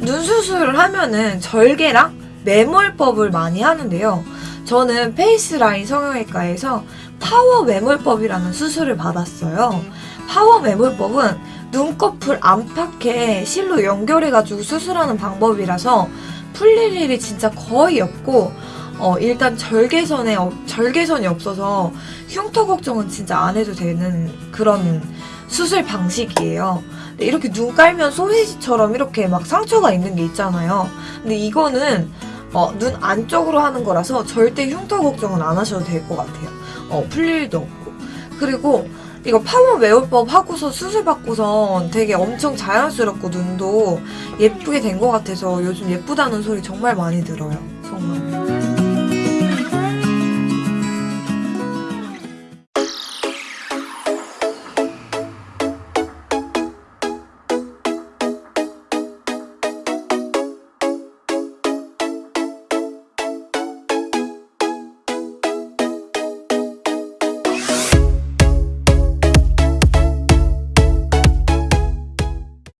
눈 수술을 하면은 절개랑 매몰법을 많이 하는데요. 저는 페이스라인 성형외과에서 파워 매몰법이라는 수술을 받았어요. 파워 매몰법은 눈꺼풀 안팎에 실로 연결해가지고 수술하는 방법이라서 풀릴 일이 진짜 거의 없고 어, 일단 절개선에 없- 절개선이 없어서 흉터 걱정은 진짜 안 해도 되는 그런 수술 방식이에요. 근데 이렇게 눈 깔면 소세지처럼 이렇게 막 상처가 있는 게 있잖아요. 근데 이거는 어, 눈 안쪽으로 하는 거라서 절대 흉터 걱정은 안 하셔도 될 것 같아요. 어, 풀릴 일도 없고. 그리고 이거 파워 매울법 하고서 수술 받고서 되게 엄청 자연스럽고 눈도 예쁘게 된 것 같아서 요즘 예쁘다는 소리 정말 많이 들어요. 정말.